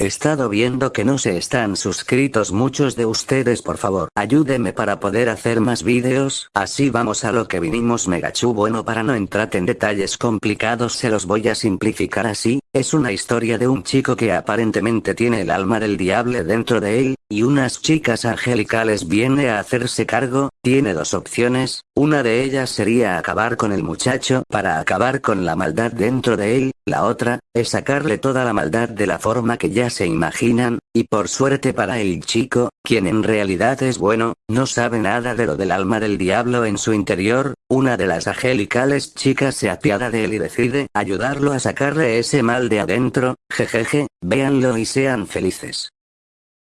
Estado viendo que no se están suscritos muchos de ustedes por favor. Ayúdeme para poder hacer más vídeos, así vamos a lo que vinimos Megachu. Bueno para no entrar en detalles complicados se los voy a simplificar así, es una historia de un chico que aparentemente tiene el alma del diablo dentro de él, y unas chicas angelicales viene a hacerse cargo, tiene dos opciones, una de ellas sería acabar con el muchacho para acabar con la maldad dentro de él, la otra, es sacarle toda la maldad de la forma que ya se imaginan, y por suerte para el chico, quien en realidad es bueno, no sabe nada de lo del alma del diablo en su interior, una de las angelicales chicas se apiada de él y decide ayudarlo a sacarle ese mal de adentro, jejeje, véanlo y sean felices.